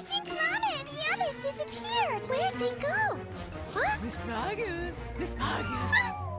I think Mama and the others disappeared. Where'd they go? Huh? Miss Magus! Miss Magus! Oh,